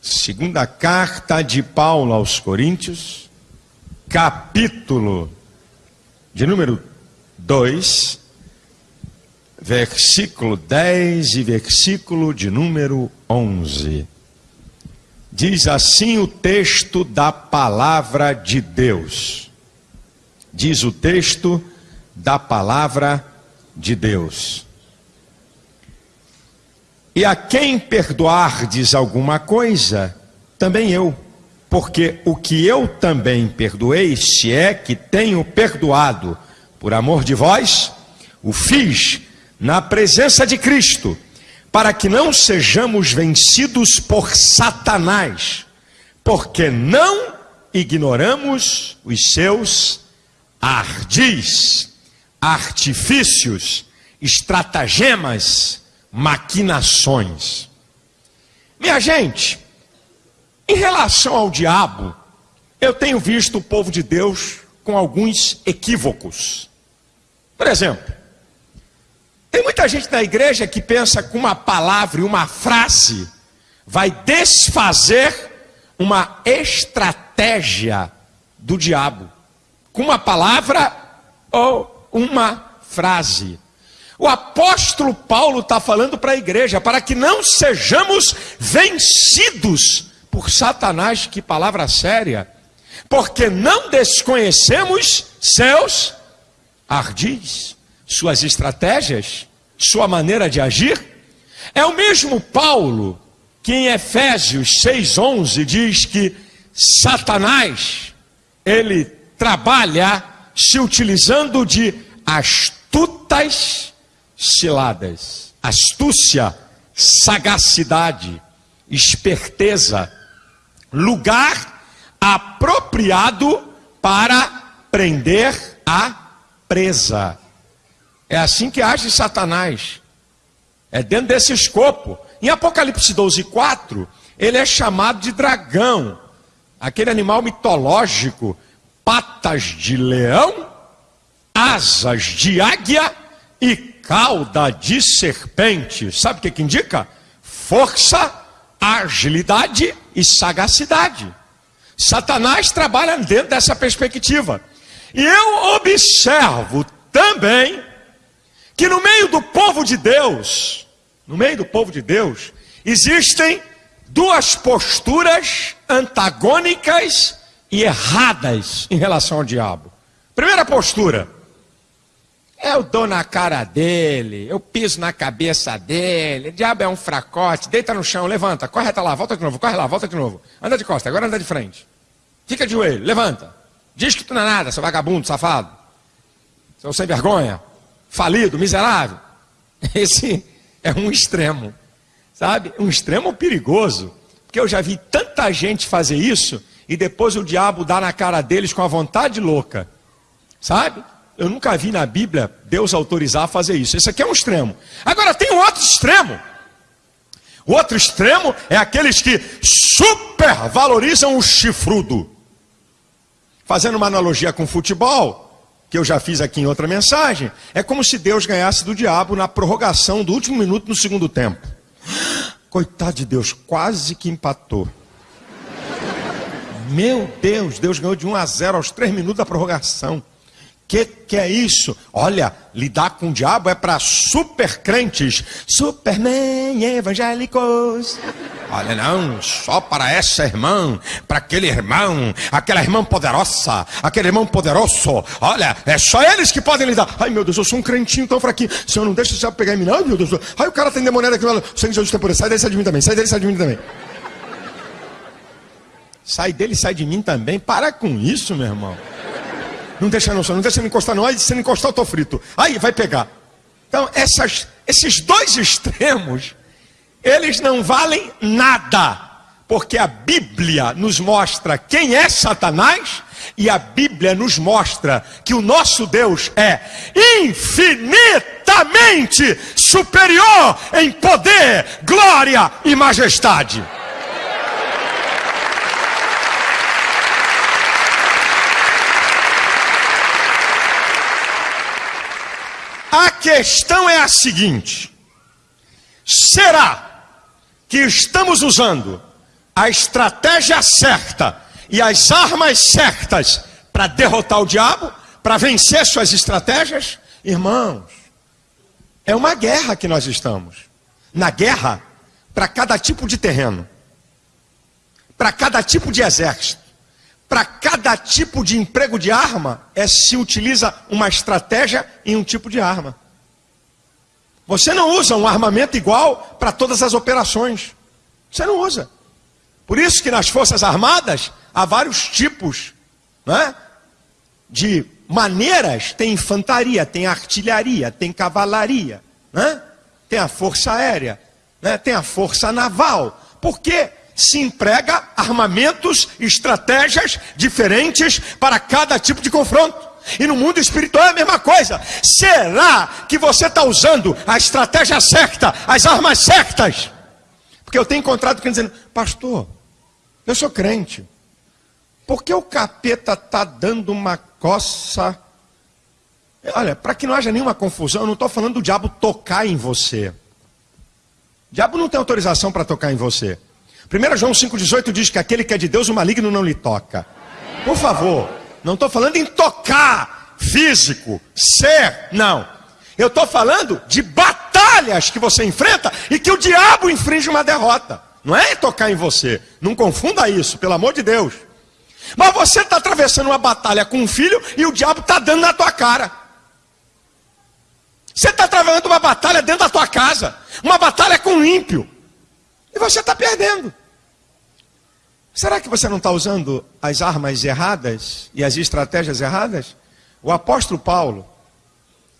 Segunda carta de Paulo aos Coríntios, capítulo de número 2, versículo 10 e versículo de número 11. Diz assim o texto da palavra de Deus. Diz o texto da palavra de Deus. E a quem perdoardes alguma coisa, também eu, porque o que eu também perdoei, se é que tenho perdoado por amor de vós, o fiz na presença de Cristo, para que não sejamos vencidos por Satanás, porque não ignoramos os seus ardis, artifícios, estratagemas, maquinações. Minha gente, em relação ao diabo, eu tenho visto o povo de Deus com alguns equívocos. Por exemplo, tem muita gente na igreja que pensa que uma palavra e uma frase vai desfazer uma estratégia do diabo. Com uma palavra ou uma frase. O apóstolo Paulo está falando para a igreja, para que não sejamos vencidos por Satanás, que palavra séria, porque não desconhecemos seus ardis, suas estratégias, sua maneira de agir. É o mesmo Paulo que em Efésios 6,11 diz que Satanás, ele trabalha se utilizando de astutas ciladas, astúcia, sagacidade, esperteza, lugar apropriado para prender a presa. É assim que age Satanás. É dentro desse escopo. Em Apocalipse 12, 4, ele é chamado de dragão, aquele animal mitológico, patas de leão, asas de águia e cauda de serpente, sabe o que, que indica? Força, agilidade e sagacidade. Satanás trabalha dentro dessa perspectiva. E eu observo também que no meio do povo de Deus, no meio do povo de Deus, existem duas posturas antagônicas e erradas em relação ao diabo. Primeira postura, eu dou na cara dele, eu piso na cabeça dele, o diabo é um fracote, deita no chão, levanta, corre até lá, volta de novo, corre lá, volta de novo. Anda de costa, agora anda de frente. Fica de joelho, levanta. Diz que tu não é nada, seu vagabundo, safado. Seu sem vergonha, falido, miserável. Esse é um extremo, sabe? Um extremo perigoso. Porque eu já vi tanta gente fazer isso e depois o diabo dá na cara deles com a vontade louca, sabe? Eu nunca vi na Bíblia Deus autorizar a fazer isso. Esse aqui é um extremo. Agora tem um outro extremo. O outro extremo é aqueles que supervalorizam o chifrudo. Fazendo uma analogia com futebol, que eu já fiz aqui em outra mensagem, é como se Deus ganhasse do diabo na prorrogação do último minuto no segundo tempo. Coitado de Deus, quase que empatou. Meu Deus, Deus ganhou de 1 a 0 aos 3 minutos da prorrogação que, que é isso? Olha, lidar com o diabo é para super crentes, superman evangélicos. Olha, não, só para essa irmã, para aquele irmão, aquela irmã poderosa, aquele irmão poderoso. Olha, é só eles que podem lidar. Ai, meu Deus, eu sou um crentinho tão fraquinho. Senhor, não deixa o diabo pegar em mim, não, meu Deus. Ai, o cara tem demoniado aqui. O Senhor Jesus tem poder. Sai dele, sai de mim também. Sai dele, sai de mim também. Sai dele, sai de mim também. Para com isso, meu irmão. Não deixa não, não deixa me encostar não. Aí se me encostar eu tô frito. Aí vai pegar. Então essas, esses dois extremos, eles não valem nada. Porque a Bíblia nos mostra quem é Satanás e a Bíblia nos mostra que o nosso Deus é infinitamente superior em poder, glória e majestade. A questão é a seguinte: será que estamos usando a estratégia certa e as armas certas para derrotar o diabo, para vencer suas estratégias, irmãos, é uma guerra que nós estamos. Na guerra, para cada tipo de terreno, para cada tipo de exército, para cada tipo de emprego de arma, é se utiliza uma estratégia em um tipo de arma. Você não usa um armamento igual para todas as operações. Você não usa. Por isso que nas Forças Armadas há vários tipos né, de maneiras. Tem infantaria, tem artilharia, tem cavalaria, né, tem a Força Aérea, né, tem a Força Naval. Por quê? se emprega armamentos, estratégias diferentes para cada tipo de confronto. E no mundo espiritual é a mesma coisa. Será que você está usando a estratégia certa, as armas certas? Porque eu tenho encontrado quem dizendo, pastor, eu sou crente. Por que o capeta está dando uma coça? Olha, para que não haja nenhuma confusão, eu não estou falando do diabo tocar em você. O diabo não tem autorização para tocar em você. 1 João 5,18 diz que aquele que é de Deus, o maligno não lhe toca. Por favor, não estou falando em tocar, físico, ser, não. Eu estou falando de batalhas que você enfrenta e que o diabo infringe uma derrota. Não é tocar em você. Não confunda isso, pelo amor de Deus. Mas você está atravessando uma batalha com um filho e o diabo está dando na tua cara. Você está travando uma batalha dentro da tua casa. Uma batalha com o ímpio. E você está perdendo. Será que você não está usando as armas erradas e as estratégias erradas? O apóstolo Paulo,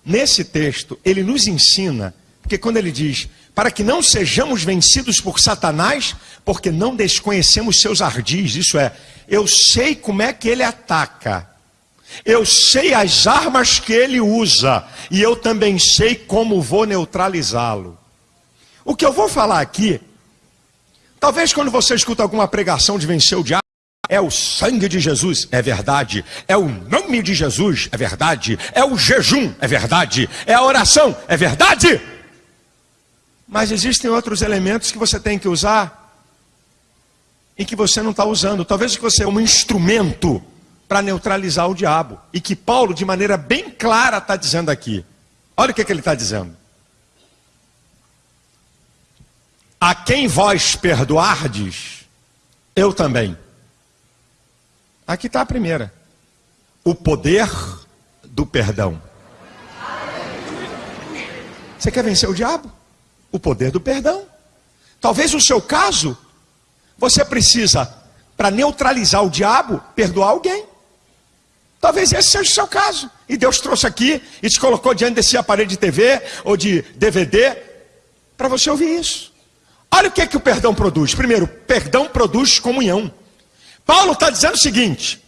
nesse texto, ele nos ensina, porque quando ele diz, para que não sejamos vencidos por Satanás, porque não desconhecemos seus ardis, isso é, eu sei como é que ele ataca, eu sei as armas que ele usa, e eu também sei como vou neutralizá-lo. O que eu vou falar aqui Talvez quando você escuta alguma pregação de vencer o diabo, é o sangue de Jesus, é verdade. É o nome de Jesus, é verdade. É o jejum, é verdade. É a oração, é verdade. Mas existem outros elementos que você tem que usar e que você não está usando. Talvez que você é um instrumento para neutralizar o diabo. E que Paulo, de maneira bem clara, está dizendo aqui. Olha o que, que ele está dizendo. A quem vós perdoardes, eu também. Aqui está a primeira. O poder do perdão. Você quer vencer o diabo? O poder do perdão. Talvez no seu caso, você precisa, para neutralizar o diabo, perdoar alguém. Talvez esse seja o seu caso. E Deus trouxe aqui e te colocou diante desse aparelho de TV ou de DVD para você ouvir isso. Olha o que, é que o perdão produz. Primeiro, perdão produz comunhão. Paulo está dizendo o seguinte: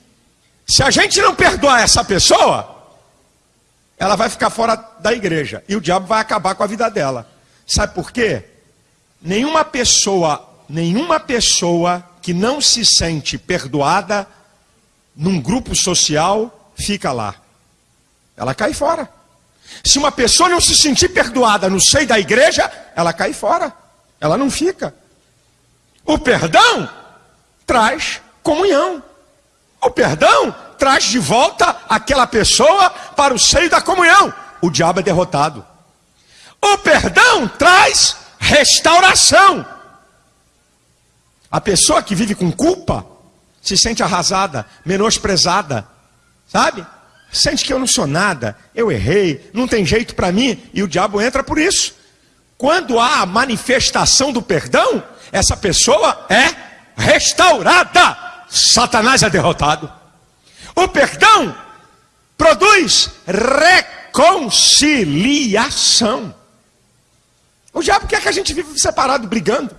se a gente não perdoar essa pessoa, ela vai ficar fora da igreja e o diabo vai acabar com a vida dela. Sabe por quê? Nenhuma pessoa, nenhuma pessoa que não se sente perdoada num grupo social fica lá. Ela cai fora. Se uma pessoa não se sentir perdoada no seio da igreja, ela cai fora. Ela não fica. O perdão traz comunhão. O perdão traz de volta aquela pessoa para o seio da comunhão. O diabo é derrotado. O perdão traz restauração. A pessoa que vive com culpa se sente arrasada, menosprezada, sabe? Sente que eu não sou nada, eu errei, não tem jeito para mim, e o diabo entra por isso. Quando há a manifestação do perdão, essa pessoa é restaurada. Satanás é derrotado. O perdão produz reconciliação. O diabo quer que a gente viva separado, brigando.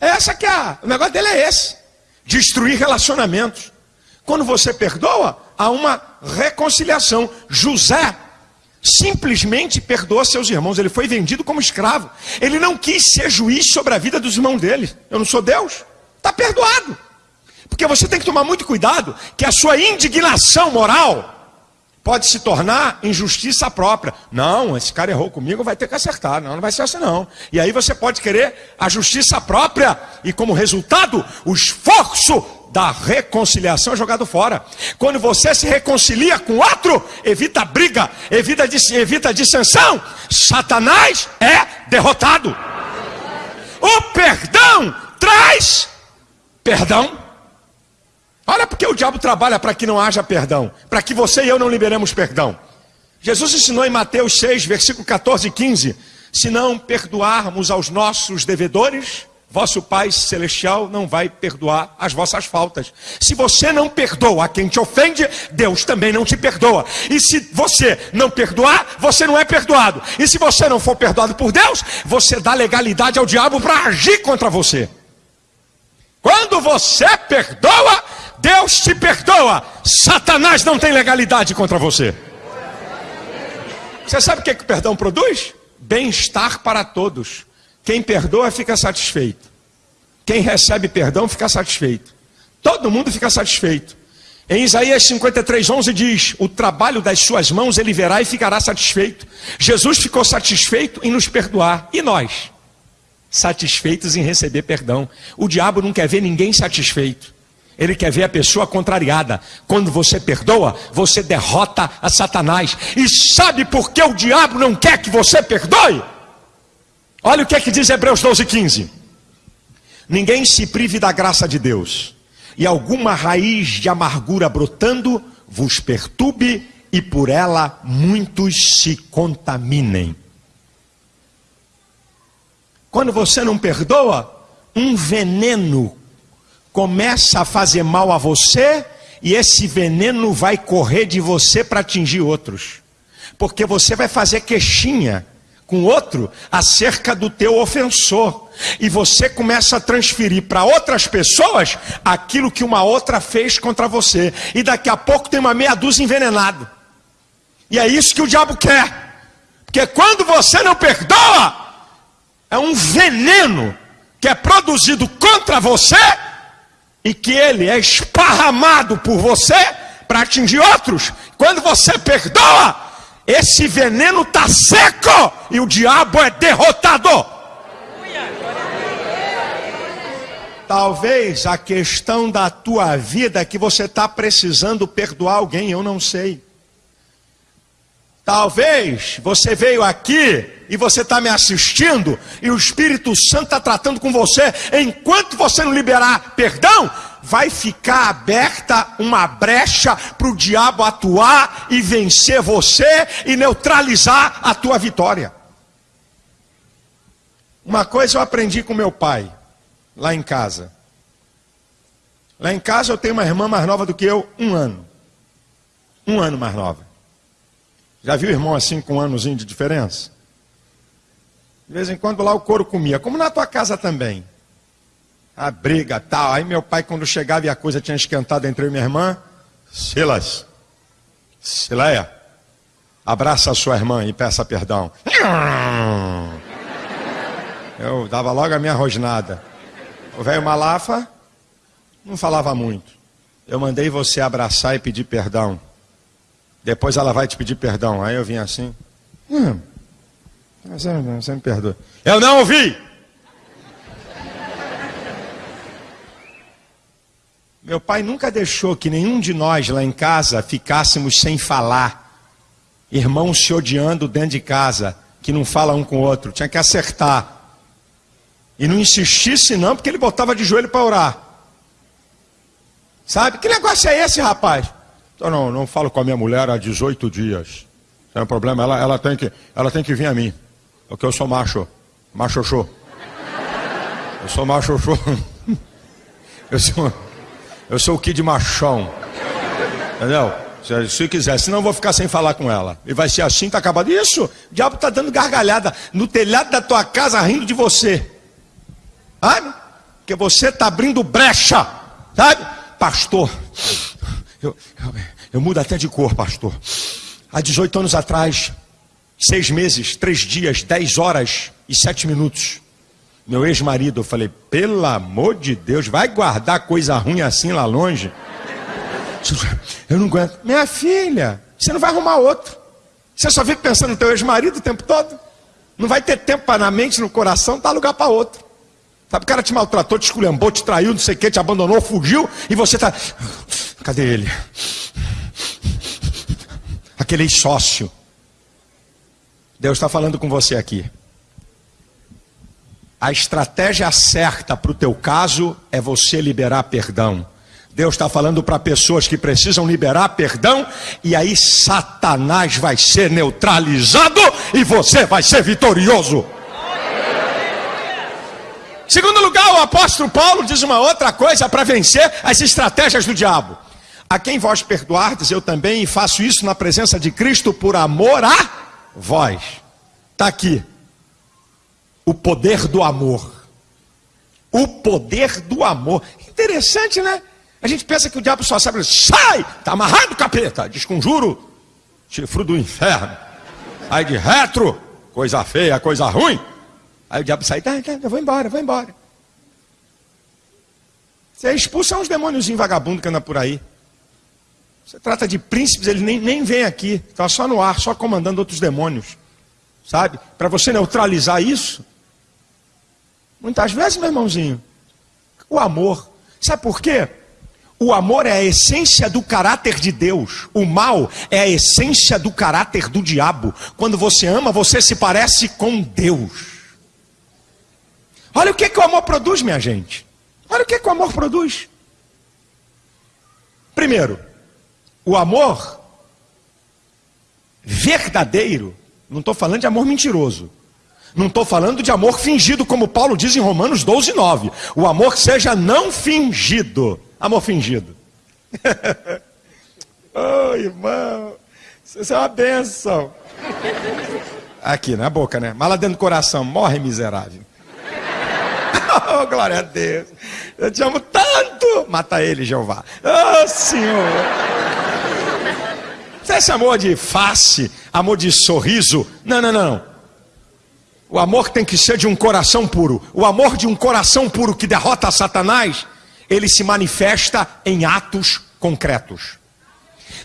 É essa que é a, o negócio dele é esse. Destruir relacionamentos. Quando você perdoa, há uma reconciliação. José simplesmente perdoa seus irmãos. Ele foi vendido como escravo. Ele não quis ser juiz sobre a vida dos irmãos dele. Eu não sou Deus. Está perdoado. Porque você tem que tomar muito cuidado que a sua indignação moral pode se tornar injustiça própria. Não, esse cara errou comigo, vai ter que acertar. Não, não vai ser assim não. E aí você pode querer a justiça própria e como resultado, o esforço da reconciliação é jogado fora. Quando você se reconcilia com outro, evita briga, evita, evita dissensão, Satanás é derrotado. O perdão traz perdão. Olha porque o diabo trabalha para que não haja perdão, para que você e eu não liberemos perdão. Jesus ensinou em Mateus 6, versículo 14 e 15: se não perdoarmos aos nossos devedores, vosso Pai Celestial não vai perdoar as vossas faltas. Se você não perdoa a quem te ofende, Deus também não te perdoa. E se você não perdoar, você não é perdoado. E se você não for perdoado por Deus, você dá legalidade ao diabo para agir contra você. Quando você perdoa, Deus te perdoa. Satanás não tem legalidade contra você. Você sabe o que, que o perdão produz? Bem-estar para todos. Quem perdoa fica satisfeito. Quem recebe perdão fica satisfeito. Todo mundo fica satisfeito. Em Isaías 53, 11 diz: O trabalho das suas mãos ele verá e ficará satisfeito. Jesus ficou satisfeito em nos perdoar. E nós? Satisfeitos em receber perdão. O diabo não quer ver ninguém satisfeito. Ele quer ver a pessoa contrariada. Quando você perdoa, você derrota a Satanás. E sabe por que o diabo não quer que você perdoe? Olha o que é que diz Hebreus 12, 15. Ninguém se prive da graça de Deus, e alguma raiz de amargura brotando vos perturbe, e por ela muitos se contaminem. Quando você não perdoa, um veneno começa a fazer mal a você e esse veneno vai correr de você para atingir outros. Porque você vai fazer queixinha com outro acerca do teu ofensor. E você começa a transferir para outras pessoas aquilo que uma outra fez contra você. E daqui a pouco tem uma meia dúzia envenenado. E é isso que o diabo quer. Porque quando você não perdoa, é um veneno que é produzido contra você e que ele é esparramado por você para atingir outros. Quando você perdoa, esse veneno está seco e o diabo é derrotado. Talvez a questão da tua vida é que você está precisando perdoar alguém, eu não sei. Talvez você veio aqui e você está me assistindo e o Espírito Santo está tratando com você. Enquanto você não liberar perdão, vai ficar aberta uma brecha para o diabo atuar e vencer você e neutralizar a tua vitória. Uma coisa eu aprendi com meu pai, lá em casa. Lá em casa eu tenho uma irmã mais nova do que eu, um ano. Um ano mais nova. Já viu irmão assim com um anozinho de diferença? De vez em quando lá o couro comia, como na tua casa também. A briga tal. Aí meu pai, quando chegava e a coisa tinha esquentado entre eu e minha irmã, Silas, Sileia, abraça a sua irmã e peça perdão. Eu dava logo a minha rosnada. O velho Malafa não falava muito. Eu mandei você abraçar e pedir perdão. Depois ela vai te pedir perdão. Aí eu vim assim. Hum, você, me perdoa. Eu não ouvi! Meu pai nunca deixou que nenhum de nós lá em casa ficássemos sem falar. Irmãos se odiando dentro de casa, que não fala um com o outro. Tinha que acertar. E não insistisse não, porque ele botava de joelho para orar. Sabe? Que negócio é esse, rapaz? Então, não, não falo com a minha mulher há 18 dias. Não é um problema, ela, ela, tem que, ela tem que vir a mim. Porque eu sou macho. Machoxô. Eu sou machoxô. Eu sou, eu sou o kid machão. Entendeu? Se, se quiser, senão eu vou ficar sem falar com ela. E vai ser assim, tá acabado. Isso, o diabo tá dando gargalhada no telhado da tua casa rindo de você. Sabe? Porque você tá abrindo brecha. Sabe? Pastor, eu, eu, eu mudo até de cor, pastor. Há 18 anos atrás, seis meses, três dias, dez horas e sete minutos. Meu ex-marido, eu falei, pelo amor de Deus, vai guardar coisa ruim assim lá longe? Eu não aguento. Minha filha, você não vai arrumar outro. Você só fica pensando no teu ex-marido o tempo todo. Não vai ter tempo para na mente, no coração, dar lugar para outro. Sabe, o cara te maltratou, te esculhambou, te traiu, não sei o que, te abandonou, fugiu, e você está. Cadê ele? Aquele sócio. Deus está falando com você aqui. A estratégia certa para o teu caso é você liberar perdão. Deus está falando para pessoas que precisam liberar perdão, e aí Satanás vai ser neutralizado e você vai ser vitorioso. Segundo lugar, o apóstolo Paulo diz uma outra coisa para vencer as estratégias do diabo. A quem vós perdoardes, eu também faço isso na presença de Cristo por amor a vós. Está aqui. O poder do amor. O poder do amor. Interessante, né? A gente pensa que o diabo só sabe, sai, está amarrado capeta, desconjuro, chifre do inferno, sai de retro, coisa feia, coisa ruim. Aí o diabo sai, tá, tá, eu vou embora, vou embora. Você expulsa uns demônios vagabundos que andam por aí. Você trata de príncipes, eles nem, nem vêm aqui, estão só no ar, só comandando outros demônios. Sabe? Para você neutralizar isso, muitas vezes, meu irmãozinho, o amor. Sabe por quê? O amor é a essência do caráter de Deus. O mal é a essência do caráter do diabo. Quando você ama, você se parece com Deus. Olha o que, que o amor produz, minha gente. Olha o que, que o amor produz. Primeiro, o amor verdadeiro, não estou falando de amor mentiroso. Não estou falando de amor fingido, como Paulo diz em Romanos 12, 9. O amor seja não fingido. Amor fingido. oh, irmão, isso é uma benção. Aqui, na boca, né? Mas lá dentro do coração, morre miserável. oh, glória a Deus. Eu te amo tanto. Mata ele, Jeová. Oh, Senhor. Você esse amor de face, amor de sorriso? Não, não, não. O amor tem que ser de um coração puro. O amor de um coração puro que derrota Satanás ele se manifesta em atos concretos.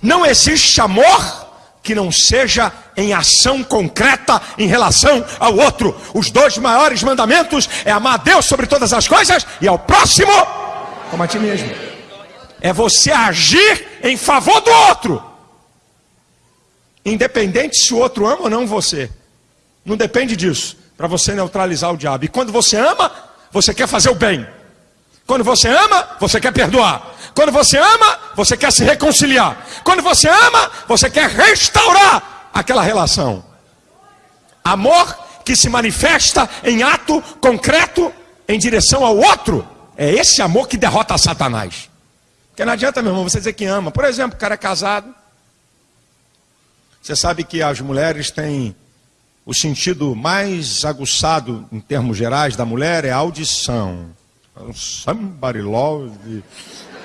Não existe amor que não seja em ação concreta em relação ao outro. Os dois maiores mandamentos é amar a Deus sobre todas as coisas e ao próximo como a ti mesmo. É você agir em favor do outro. Independente se o outro ama ou não você. Não depende disso. Para você neutralizar o diabo. E quando você ama, você quer fazer o bem. Quando você ama, você quer perdoar. Quando você ama, você quer se reconciliar. Quando você ama, você quer restaurar aquela relação. Amor que se manifesta em ato concreto em direção ao outro. É esse amor que derrota Satanás. Porque não adianta, meu irmão, você dizer que ama. Por exemplo, o cara é casado. Você sabe que as mulheres têm o sentido mais aguçado, em termos gerais, da mulher é a audição somebody love,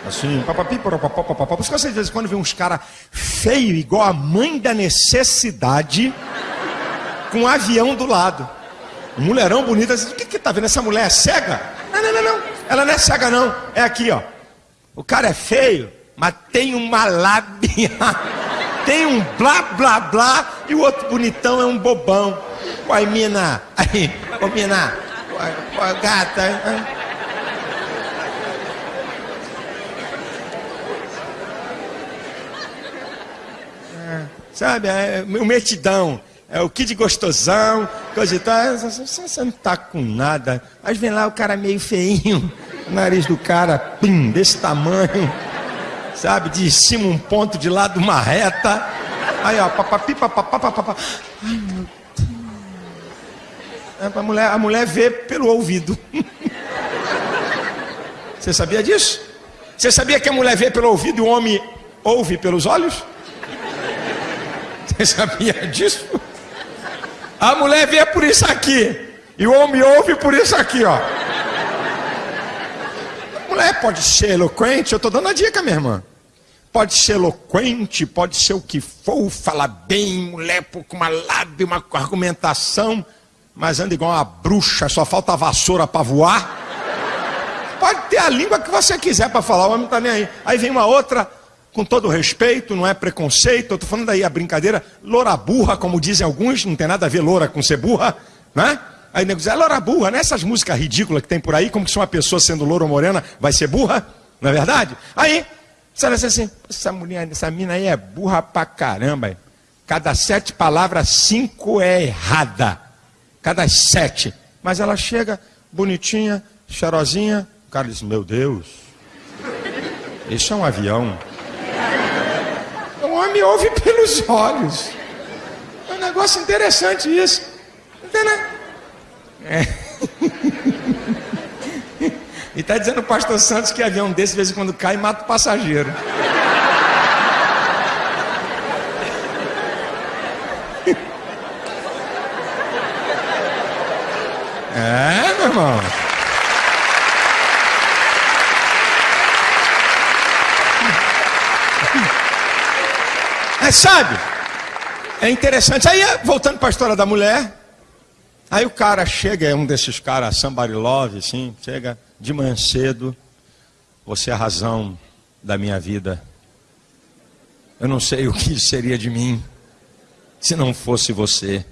assim, papapi, papapá. Por isso que você de vez em quando vê uns caras feios, igual a mãe da necessidade, com um avião do lado. Um mulherão bonito, assim, o que que tá vendo? Essa mulher é cega? Não, não, não, não. Ela não é cega, não. É aqui, ó. O cara é feio, mas tem uma lábia, tem um blá, blá, blá, e o outro bonitão é um bobão. Oi, mina, aí, ô mina, oi, gata, hein? sabe? É, o metidão, é o kid gostosão, coisa e tal. Você não tá com nada. Mas vem lá o cara meio feinho, o nariz do cara, pim, desse tamanho, sabe? De cima um ponto, de lado uma reta. Aí, ó, papapi, papapá, papapá. Ai, meu Deus. É, a, mulher, a mulher vê pelo ouvido. Você sabia disso? Você sabia que a mulher vê pelo ouvido e o homem ouve pelos olhos? Você sabia disso? A mulher vê por isso aqui. E o homem ouve por isso aqui, ó. Mulher pode ser eloquente, eu estou dando a dica, minha irmã. Pode ser eloquente, pode ser o que for, falar bem, mulher com uma lábia, uma argumentação, mas anda igual uma bruxa, só falta vassoura para voar. Pode ter a língua que você quiser para falar, o homem não está nem aí. Aí vem uma outra com todo respeito, não é preconceito, eu estou falando aí a brincadeira, loura burra, como dizem alguns, não tem nada a ver loura com ser burra, né? Aí o nego diz, é loura burra, né? Essas músicas ridículas que tem por aí, como se uma pessoa sendo loura ou morena vai ser burra, não é verdade? Aí, você diz assim, essa mulher, essa mina aí é burra pra caramba. Cada sete palavras, cinco é errada. Cada sete. Mas ela chega bonitinha, cheirosinha, o cara diz, meu Deus, isso é um avião homem ouve pelos olhos. É um negócio interessante isso. Entendeu? É. E está dizendo o pastor Santos que avião desse, de vez em quando cai, mata o passageiro. É, meu irmão. Mas sabe, é interessante. Aí, voltando para a história da mulher, aí o cara chega, é um desses caras, somebody love, assim, chega de manhã cedo, você é a razão da minha vida. Eu não sei o que seria de mim se não fosse você.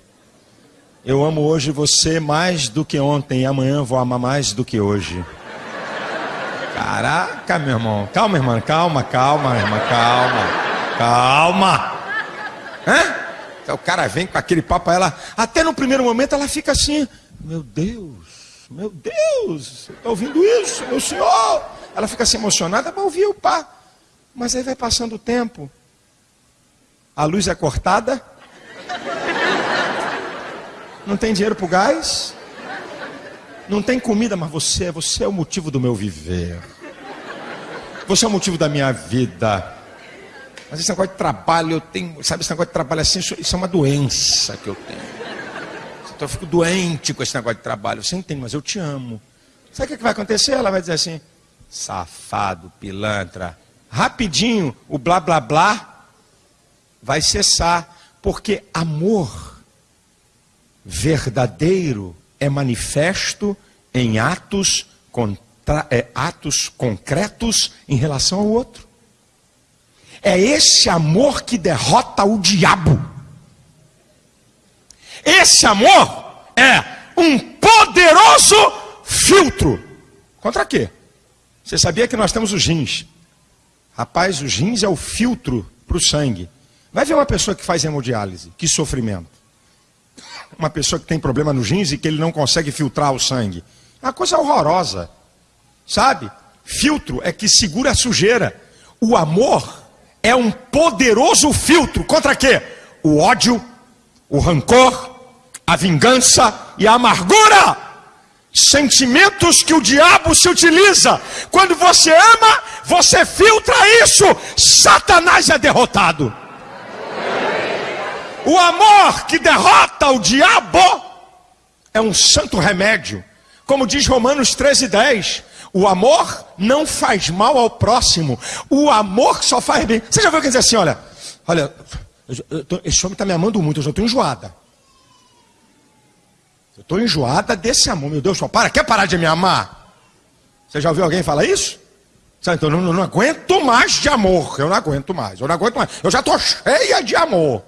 Eu amo hoje você mais do que ontem e amanhã vou amar mais do que hoje. Caraca, meu irmão. Calma, irmã, calma, calma, irmã, calma. Calma. Hã? O cara vem com aquele papo, ela, até no primeiro momento ela fica assim, meu Deus, meu Deus, está ouvindo isso, meu senhor? Ela fica assim emocionada para ouvir o pá. Mas aí vai passando o tempo, a luz é cortada, não tem dinheiro para o gás, não tem comida, mas você, você é o motivo do meu viver. Você é o motivo da minha vida. Mas esse negócio de trabalho, eu tenho, sabe, esse negócio de trabalho assim, isso é uma doença que eu tenho. Então eu fico doente com esse negócio de trabalho. Você entende, mas eu te amo. Sabe o que vai acontecer? Ela vai dizer assim: safado, pilantra. Rapidinho, o blá blá blá vai cessar. Porque amor verdadeiro é manifesto em atos, contra, é, atos concretos em relação ao outro. É esse amor que derrota o diabo. Esse amor é um poderoso filtro. Contra quê? Você sabia que nós temos os rins? Rapaz, os rins é o filtro para o sangue. Vai ver uma pessoa que faz hemodiálise, que sofrimento. Uma pessoa que tem problema nos rins e que ele não consegue filtrar o sangue. É uma coisa horrorosa. Sabe? Filtro é que segura a sujeira. O amor é um poderoso filtro contra quê? O ódio, o rancor, a vingança e a amargura. Sentimentos que o diabo se utiliza. Quando você ama, você filtra isso. Satanás é derrotado. O amor que derrota o diabo é um santo remédio. Como diz Romanos 13, 10. O amor não faz mal ao próximo. O amor só faz bem. Você já viu quem diz assim: olha, olha, tô, esse homem está me amando muito, eu já estou enjoada. Eu estou enjoada desse amor. Meu Deus, só para, quer parar de me amar? Você já ouviu alguém falar isso? Sabe, então eu não, não aguento mais de amor. Eu não aguento mais. Eu não aguento mais. Eu já estou cheia de amor.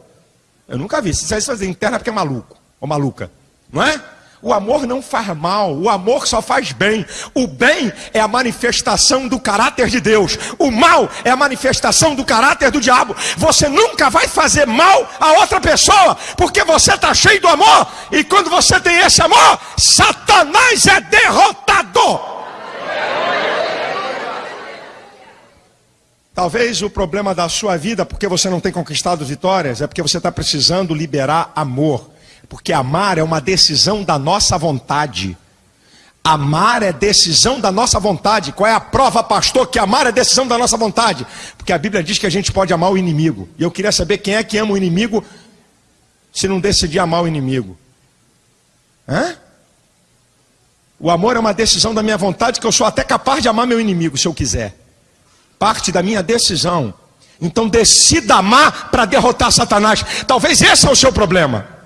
Eu nunca vi. Se isso fazer interna é porque é maluco. Ou maluca. Não é? O amor não faz mal, o amor só faz bem. O bem é a manifestação do caráter de Deus, o mal é a manifestação do caráter do diabo. Você nunca vai fazer mal a outra pessoa, porque você está cheio do amor, e quando você tem esse amor, Satanás é derrotado. Talvez o problema da sua vida, porque você não tem conquistado vitórias, é porque você está precisando liberar amor. Porque amar é uma decisão da nossa vontade. Amar é decisão da nossa vontade. Qual é a prova, pastor, que amar é decisão da nossa vontade? Porque a Bíblia diz que a gente pode amar o inimigo. E eu queria saber quem é que ama o inimigo se não decidir amar o inimigo. Hã? O amor é uma decisão da minha vontade que eu sou até capaz de amar meu inimigo se eu quiser. Parte da minha decisão. Então decida amar para derrotar Satanás. Talvez esse é o seu problema.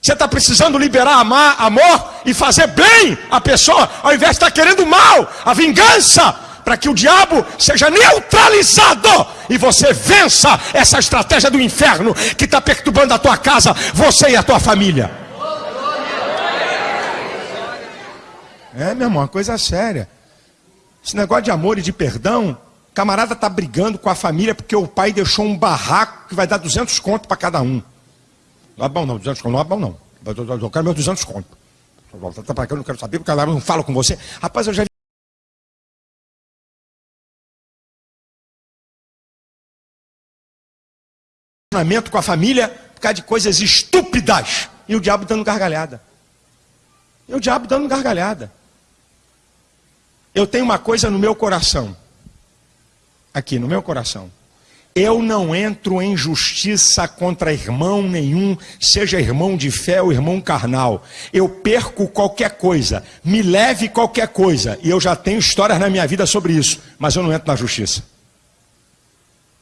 Você está precisando liberar amar, amor e fazer bem a pessoa, ao invés de estar tá querendo mal, a vingança. para que o diabo seja neutralizado e você vença essa estratégia do inferno que está perturbando a tua casa, você e a tua família. É, meu irmão, uma coisa séria. Esse negócio de amor e de perdão, camarada está brigando com a família porque o pai deixou um barraco que vai dar 200 conto para cada um. Não é bom não, 200 conto não é bom não. Eu quero meus 200 conto. Tá para cá, eu não quero saber porque ela não fala com você. Rapaz, eu já com a família por causa de coisas estúpidas. E o diabo dando gargalhada. E o diabo dando gargalhada. Eu tenho uma coisa no meu coração. Aqui, no meu coração. Eu não entro em justiça contra irmão nenhum, seja irmão de fé ou irmão carnal. Eu perco qualquer coisa, me leve qualquer coisa, e eu já tenho histórias na minha vida sobre isso, mas eu não entro na justiça.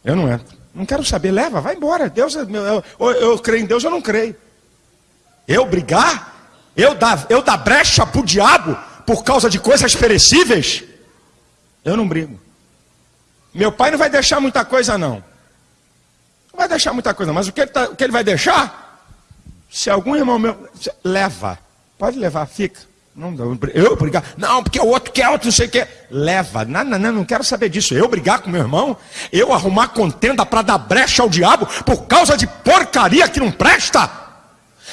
Eu não entro. Não quero saber, leva, vai embora. Deus, eu, eu, eu creio em Deus, eu não creio. Eu brigar? Eu dar, eu dar brecha para o diabo por causa de coisas perecíveis? Eu não brigo. Meu pai não vai deixar muita coisa, não. Não vai deixar muita coisa, mas o que ele, tá, o que ele vai deixar? Se algum irmão meu. Leva. Pode levar, fica. Não, eu brigar. Não, porque o outro quer, outro não sei o que. Leva. Não, não, não, não quero saber disso. Eu brigar com meu irmão, eu arrumar contenda para dar brecha ao diabo por causa de porcaria que não presta.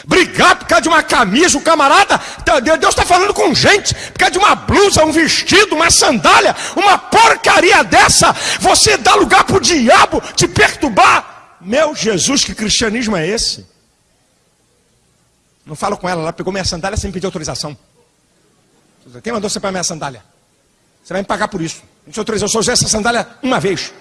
Brigar por causa de uma camisa, o camarada, tá, Deus está falando com gente, por causa de uma blusa, um vestido, uma sandália, uma porcaria dessa, você dá lugar para o diabo te perturbar. Meu Jesus, que cristianismo é esse? Não falo com ela, ela pegou minha sandália sem pedir autorização. Quem mandou você para minha sandália? Você vai me pagar por isso. Eu só usei essa sandália uma vez.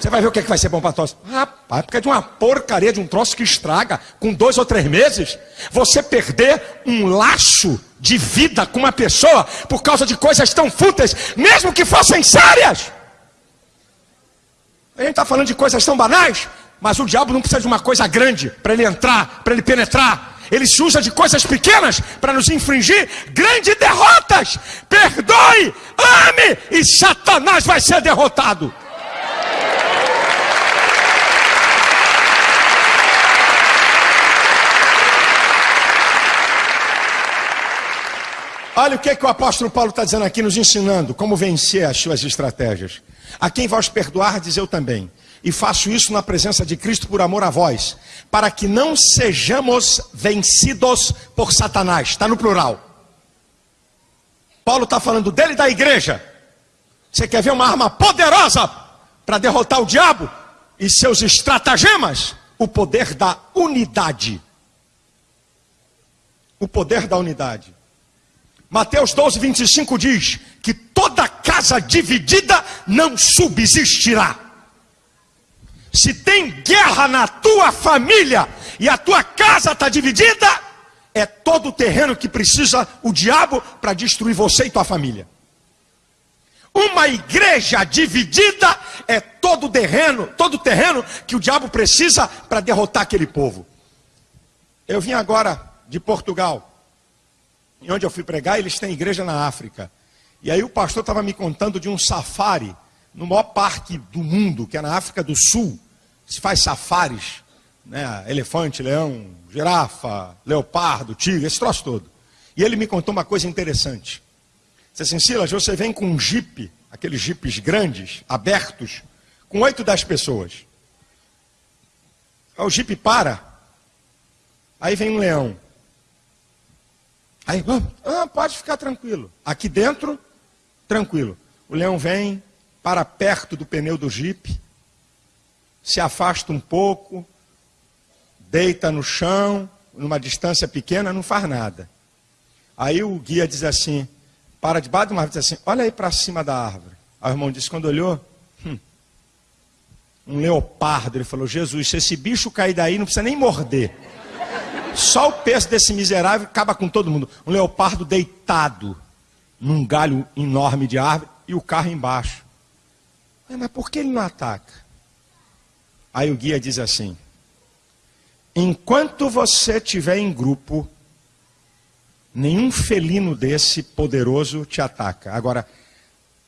Você vai ver o que, é que vai ser bom para tosse. Rapaz, porque é de uma porcaria, de um troço que estraga, com dois ou três meses, você perder um laço de vida com uma pessoa por causa de coisas tão fúteis, mesmo que fossem sérias. A gente está falando de coisas tão banais, mas o diabo não precisa de uma coisa grande para ele entrar, para ele penetrar. Ele se usa de coisas pequenas para nos infringir grandes derrotas. Perdoe, ame e Satanás vai ser derrotado. Olha o que, é que o apóstolo Paulo está dizendo aqui, nos ensinando como vencer as suas estratégias. A quem vós perdoar, diz eu também. E faço isso na presença de Cristo por amor a vós, para que não sejamos vencidos por Satanás. Está no plural. Paulo está falando dele e da igreja. Você quer ver uma arma poderosa para derrotar o diabo e seus estratagemas? O poder da unidade. O poder da unidade. Mateus 12, 25 diz que toda casa dividida não subsistirá. Se tem guerra na tua família e a tua casa está dividida, é todo o terreno que precisa o diabo para destruir você e tua família. Uma igreja dividida é todo o terreno, todo o terreno que o diabo precisa para derrotar aquele povo. Eu vim agora de Portugal e onde eu fui pregar, eles têm igreja na África. E aí o pastor estava me contando de um safari no maior parque do mundo, que é na África do Sul. Se faz safaris, né? elefante, leão, girafa, leopardo, tigre, esse troço todo. E ele me contou uma coisa interessante. Disse assim, Silas, você vem com um jipe, aqueles jipes grandes, abertos, com oito, dez pessoas. O jipe para, aí vem um leão. Aí, ah, pode ficar tranquilo. Aqui dentro, tranquilo. O leão vem para perto do pneu do jipe, se afasta um pouco, deita no chão, numa distância pequena, não faz nada. Aí o guia diz assim, para debaixo de uma árvore, diz assim, olha aí para cima da árvore. Aí o irmão disse, quando olhou, hum, um leopardo, ele falou, Jesus, se esse bicho cair daí, não precisa nem morder. Só o peso desse miserável acaba com todo mundo. Um leopardo deitado num galho enorme de árvore e o carro embaixo. Mas por que ele não ataca? Aí o guia diz assim: enquanto você estiver em grupo, nenhum felino desse poderoso te ataca. Agora,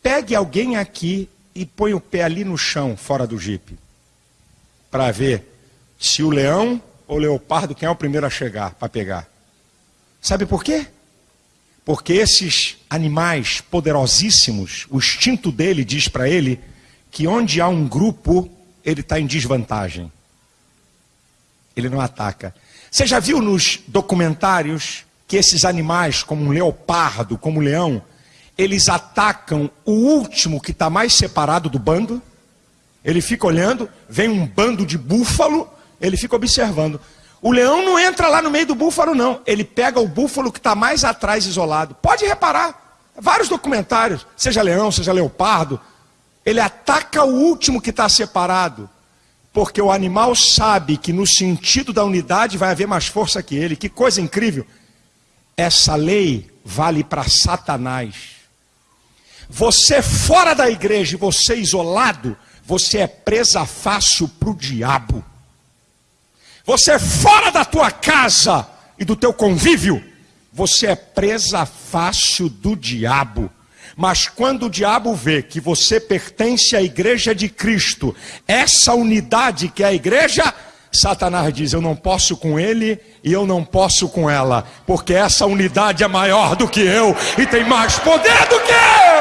Pegue alguém aqui e põe o pé ali no chão, fora do jipe, para ver se o leão ou o leopardo, quem é o primeiro a chegar para pegar. Sabe por quê? Porque esses animais poderosíssimos, o instinto dele diz para ele que onde há um grupo, ele está em desvantagem. Ele não ataca. Você já viu nos documentários que esses animais, como um leopardo, como um leão, eles atacam o último que está mais separado do bando? Ele fica olhando, vem um bando de búfalo, ele fica observando. O leão não entra lá no meio do búfalo, não. Ele pega o búfalo que está mais atrás, isolado. Pode reparar. Vários documentários, seja leão, seja leopardo, ele ataca o último que está separado. Porque o animal sabe que no sentido da unidade vai haver mais força que ele. Que coisa incrível. Essa lei vale para Satanás. Você fora da igreja você isolado, você é presa fácil para o diabo. Você fora da tua casa e do teu convívio, você é presa fácil do diabo. Mas quando o diabo vê que você pertence à igreja de Cristo, essa unidade que é a igreja, Satanás diz: Eu não posso com ele e eu não posso com ela, porque essa unidade é maior do que eu e tem mais poder do que eu.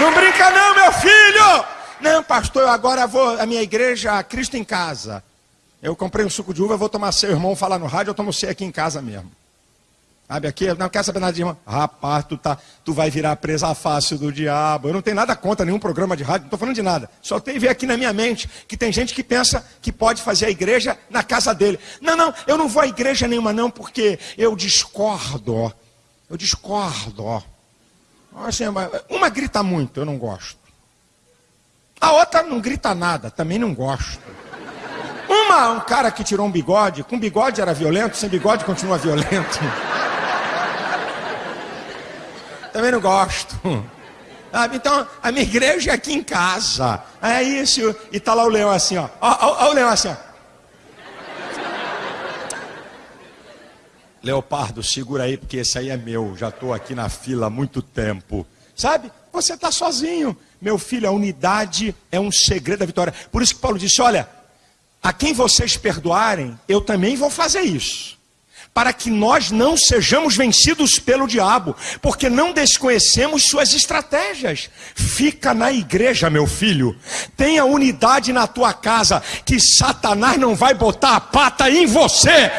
Não brinca não, meu filho! Não, pastor, eu agora vou à minha igreja, Cristo em casa. Eu comprei um suco de uva, vou tomar seu irmão falar no rádio, eu tomo você aqui em casa mesmo. Sabe aqui? Não quer saber nada de irmão? Rapaz, tu, tá, tu vai virar presa fácil do diabo. Eu não tenho nada contra nenhum programa de rádio, não estou falando de nada. Só tem ver aqui na minha mente que tem gente que pensa que pode fazer a igreja na casa dele. Não, não, eu não vou à igreja nenhuma, não, porque eu discordo. Eu discordo. Uma grita muito, eu não gosto. A outra não grita nada, também não gosto. Uma, um cara que tirou um bigode, com bigode era violento, sem bigode continua violento. Também não gosto. Então, a minha igreja é aqui em casa. É isso. E tá lá o leão assim, ó. Ó, ó, ó o leão assim, ó. Leopardo, segura aí, porque esse aí é meu. Já estou aqui na fila há muito tempo. Sabe? Você está sozinho. Meu filho, a unidade é um segredo da vitória. Por isso que Paulo disse: olha, a quem vocês perdoarem, eu também vou fazer isso. Para que nós não sejamos vencidos pelo diabo, porque não desconhecemos suas estratégias. Fica na igreja, meu filho. Tenha unidade na tua casa, que Satanás não vai botar a pata em você.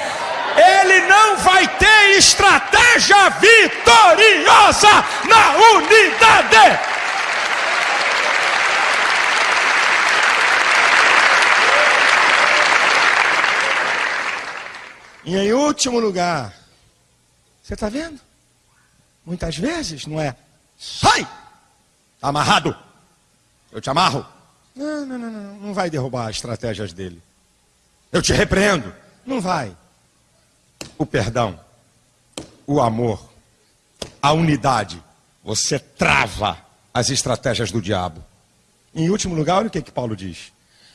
Ele não vai ter estratégia vitoriosa na unidade. E em último lugar, você está vendo? Muitas vezes não é sai, está amarrado, eu te amarro. Não, não, não, não, não vai derrubar as estratégias dele. Eu te repreendo. Não vai. O perdão, o amor, a unidade, você trava as estratégias do diabo. Em último lugar, olha o que, que Paulo diz: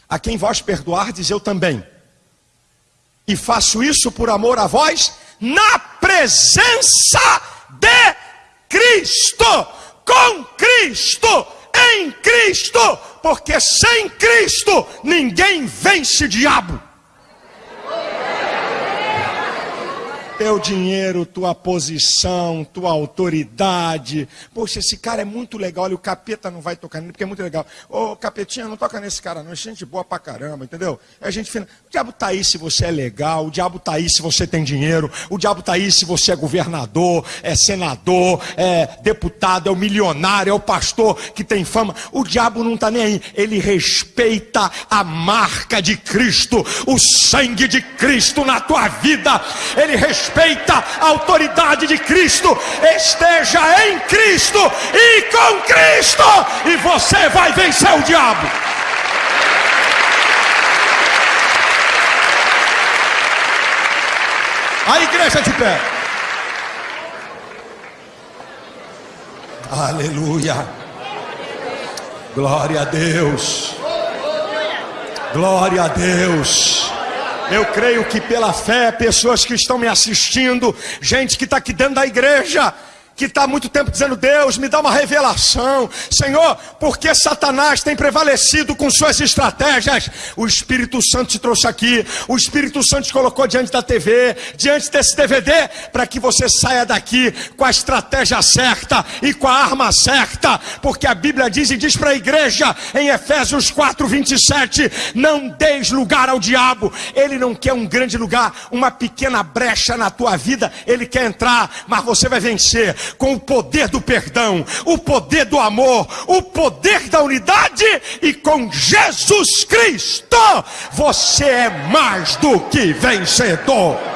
A quem vós perdoardes, eu também e faço isso por amor a vós, na presença de Cristo, com Cristo, em Cristo, porque sem Cristo ninguém vence diabo. Teu dinheiro, tua posição, tua autoridade. Poxa, esse cara é muito legal, olha, o capeta não vai tocar nele, porque é muito legal. Ô, capetinha, não toca nesse cara, não. É gente boa pra caramba, entendeu? É gente fina. O diabo tá aí se você é legal, o diabo tá aí se você tem dinheiro, o diabo tá aí se você é governador, é senador, é deputado, é o milionário, é o pastor que tem fama. O diabo não tá nem aí. Ele respeita a marca de Cristo, o sangue de Cristo na tua vida. Ele respeita respeita a autoridade de Cristo, esteja em Cristo e com Cristo, e você vai vencer o diabo. A igreja de pé. Aleluia. Glória a Deus. Glória a Deus. Eu creio que pela fé, pessoas que estão me assistindo, gente que está aqui dentro da igreja, que está há muito tempo dizendo: Deus, me dá uma revelação, Senhor, porque Satanás tem prevalecido com suas estratégias. O Espírito Santo te trouxe aqui, o Espírito Santo te colocou diante da TV, diante desse DVD, para que você saia daqui com a estratégia certa e com a arma certa, porque a Bíblia diz e diz para a igreja em Efésios 4, 27: Não deis lugar ao diabo, ele não quer um grande lugar, uma pequena brecha na tua vida, ele quer entrar, mas você vai vencer com o poder do perdão, o poder do amor, o poder da unidade e com Jesus Cristo, você é mais do que vencedor.